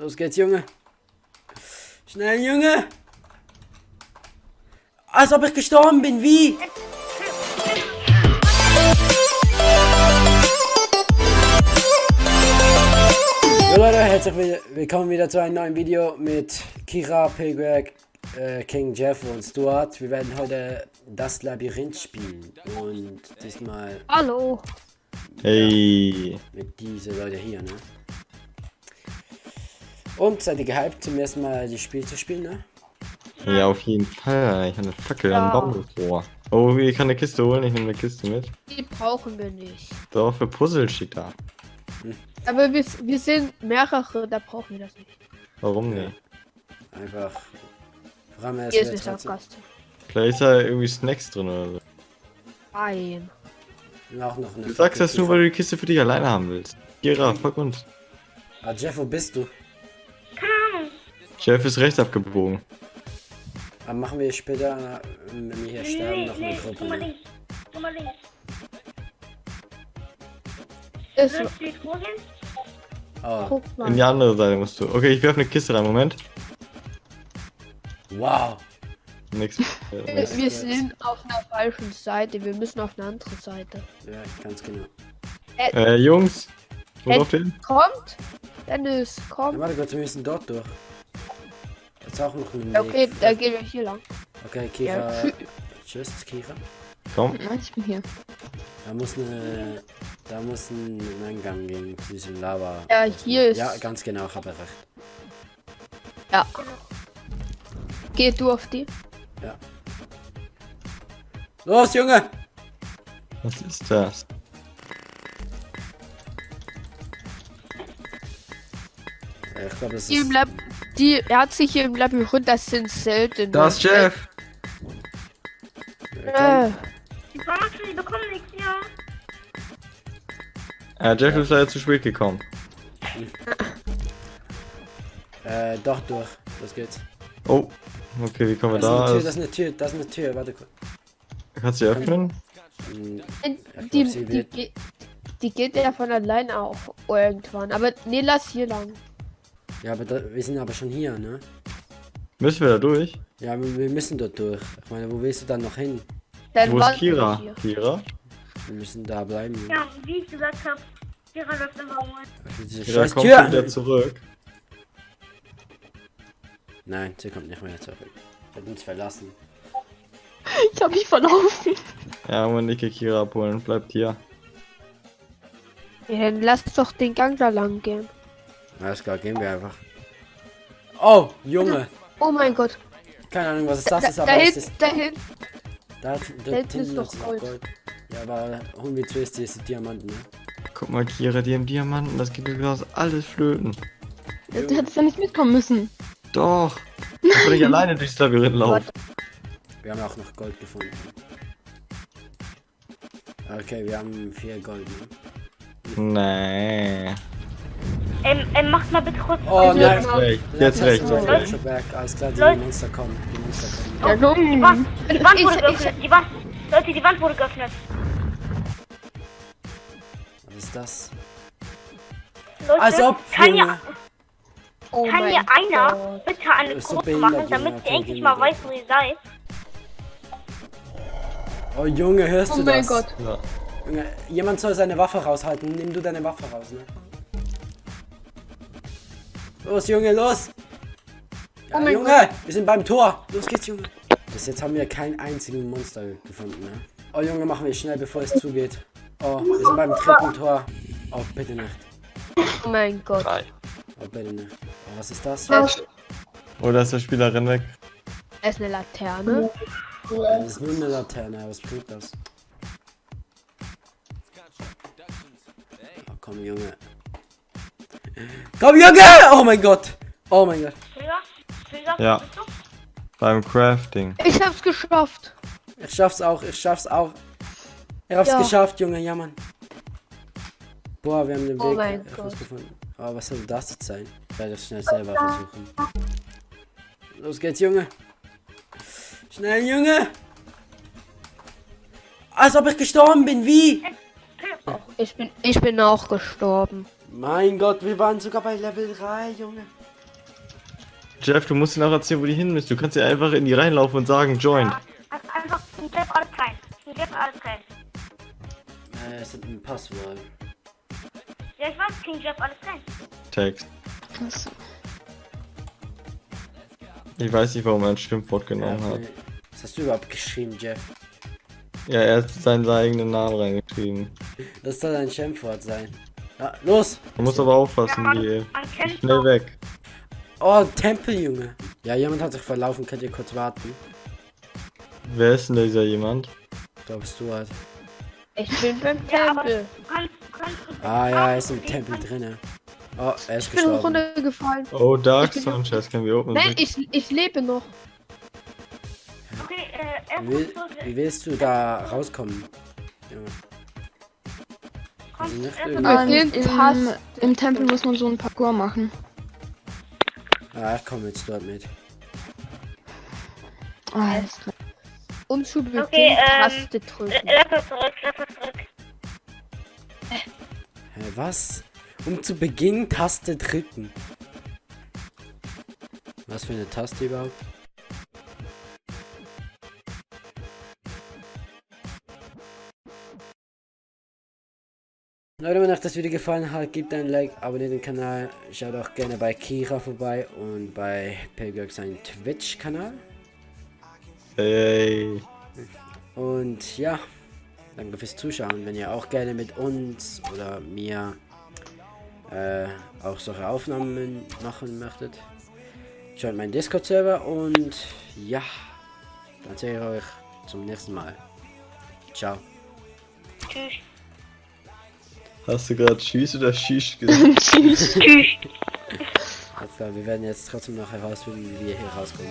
Los geht's, Junge. Schnell, Junge. Als ob ich gestorben bin, wie? Jo Leute, herzlich will- willkommen wieder zu einem neuen Video mit Kira, Pilgreg, äh, King Jeff und Stuart. Wir werden heute das Labyrinth spielen und diesmal Hallo. Hey. mit diese Leute hier, ne? Und seid ihr gehypt, zum ersten Mal das Spiel zu spielen, ne? Ja, auf jeden Fall. Ich habe eine Fackel Ja. Baum vor. Oh, ich kann eine Kiste holen. Ich nehme eine Kiste mit. Die brauchen wir nicht. Doch, für Puzzle steht da. Aber wir, wir sind mehrere, da brauchen wir das nicht. Warum nicht? Einfach. Allem Hier ist mal Sackgasse. Vielleicht ist da irgendwie Snacks drin oder so. Nein. Auch noch eine Du sagst das nur, weil du die Kiste für dich alleine haben willst. Kira, fuck uns. Ah, Jeff, wo bist du? Chef ist rechts abgebogen. Aber machen wir später, äh, wenn wir hier sterben, noch eine Gruppe. guck mal links. Guck mal links. Ist? Oh, guck In mal. die andere Seite musst du. Okay, ich werfe eine Kiste rein. Moment. wow. Nix. Wir, Äh, nix. wir sind auf einer falschen Seite. Wir müssen auf eine andere Seite. Ja, ganz genau. Äh, Jungs. Wo den? Kommt! Dennis, Ja, komm. warte kurz, wir müssen dort durch. Jetzt auch noch ein Ja, Okay, da gehen wir hier lang. Okay, Kira. Ja. Tschüss, Kira. Komm. Nein, ich bin hier. Da muss eine. Da muss ein Eingang gehen zu diesem Lava. Ja, hier ist. Ja, ganz genau, ich habe recht. Ja. Geh du auf die. Los, Junge! Was ist das? Ja, Ich glaube, das Die im ist. Die herzliche im Labyrinth, das sind selten. Das ist Jeff. Äh, Die Bartel, die bekommen nichts, ja. Äh, Jeff ist leider zu spät gekommen. Äh, doch durch. Los geht's. Oh. Okay, wie kommen wir Das ist eine Tür, da? das ist eine Tür, das ist eine Tür. Warte kurz. Kannst du die öffnen? Hm, die, glaub, sie die, die, die geht ja von allein auch irgendwann. Aber nee, lass hier lang. Ja, aber da, wir sind aber schon hier, ne? Müssen wir da durch? Ja, wir, wir müssen dort durch. Ich meine, wo willst du dann noch hin? Dann Wo ist Kira? Kira? Wir müssen da bleiben. Ja, wie ich gesagt habe. Kira läuft immer um. Für diese Kira scheiß kommt Tür! wieder zurück. Nein, sie kommt nicht mehr zurück. Hat uns verlassen. Ich hab mich verlaufen. Ja, geh Kira abholen. Bleibt hier. Ja, dann lass doch den Gang da lang gehen. Alles klar, gehen wir einfach. Oh, Junge! Oh mein Gott. Keine Ahnung, was es das Da, ist, da, aber es ist. hinten, da hinten. Da, da, da hinten ist doch noch Gold. Ja, aber holen wir zuerst diese Diamanten, ne? Guck mal, Kira, die haben Diamanten. Das geht mir aus alles flöten. Du hättest ja nicht mitkommen müssen. Doch. Ich will nicht alleine durchs Labyrinth laufen. Wir haben auch noch Gold gefunden. Okay, wir haben vier Gold, ne? Nee. Ähm, ähm, macht mal bitte kurz. Oh Also nein! jetzt Rechts, jetzt rechts, jetzt. Stockwerk, alles klar, die Leute. Monster kommen. Die Monster kommen. Ja, Die. Wand, die Wand Ich- wurde ich- geöffnet. Die Wand. Leute, die Wand wurde geöffnet. Was ist das? Leute, Als ob, kann ja, Oh kann mein hier einer Gott. bitte eine so Gruppe behindert, machen, damit sie endlich mal weiß, wo ihr seid? Oh Junge, hörst Oh du mein das? Gott. Ja. Junge, jemand soll seine Waffe raushalten. Nimm du deine Waffe raus, ne? Los, Junge, los! Ja, Oh mein Junge, wir sind beim Tor. Los geht's, Junge. Bis jetzt haben wir keinen einzigen Monster gefunden, ne? Oh, Junge, machen wir schnell, bevor es zugeht. Oh, wir sind beim dritten Tor. Oh, bitte nicht. Oh mein Gott. Drei. Oh, bitte nicht. Oh, was ist das? Das Oder ist der Spieler rennt weg? ist eine Laterne. Das ist nur eine Laterne. Was bringt das? Oh, komm, Junge. Komm, Junge! Oh mein Gott! Oh mein Gott. Ja. Beim Crafting. Ich hab's geschafft. Ich schaff's auch, ich schaff's auch. Ich hab's Ja. geschafft, Junge, ja Mann. Boah, wir haben den Oh Weg herausgefunden. Aber was soll das jetzt sein? Ich werde das schnell selber versuchen. Los geht's, Junge. Schnell, Junge. Als ob ich gestorben bin, wie? Ich bin, ich bin auch gestorben. Mein Gott, wir waren sogar bei Level 3, Junge. Jeff, du musst ihnen auch erzählen, wo die hin müssen. Du kannst ja einfach in die reinlaufen und sagen, join. Ja, ein- einfach King Jeff alles rein. King Jeff alles rein. Äh, es ist ein Passwort. Ja, ich weiß, King Jeff alles rein. Text. Achso. Ich weiß nicht, warum er ein Stimmwort genommen hat. nee. Was hast du überhaupt geschrieben, Jeff? Ja, er hat seinen eigenen Namen reingeschrieben. Das soll ein Schimpfwort sein. Ja, los! Man muss aber aufpassen, Ja, die man schnell weg. Oh, Tempel, Junge. Ja, jemand hat sich verlaufen. Könnt ihr kurz warten? Wer ist denn dieser jemand? Glaubst du halt. Ich bin beim Tempel. Ah ja, er ist im Tempel drinne. Oh, er ist Ich bin gestorben. runtergefallen. Oh, Dark Sanchez can be open. Nein, ich, ich lebe noch. Okay, äh, Wie, wie willst du da rauskommen? Junge. Den im, Im Tempel muss man so ein Parcours machen. Ah, ich komme jetzt dort mit. Ah, alles klar. Um zu Beginn Okay, ähm, Taste drücken. Äh, Lass uns zurück, lass uns zurück. Hä, was? Um zu Beginn Taste drücken. Was für eine Taste überhaupt? Leute, wenn euch das Video gefallen hat, gebt ein Like, abonniert den Kanal, schaut auch gerne bei Kira vorbei und bei Pelgag seinen Twitch-Kanal. Hey. Und ja, danke fürs Zuschauen. Wenn ihr auch gerne mit uns oder mir äh, auch solche Aufnahmen machen möchtet, schaut meinen Discord-Server und ja, dann sehe ich euch zum nächsten Mal. Ciao. Tschüss. Hast du gerade Tschüss oder Tschüss gesagt? Tschüss. Tschüss. klar, wir werden jetzt trotzdem noch herausfinden, wie wir hier rauskommen.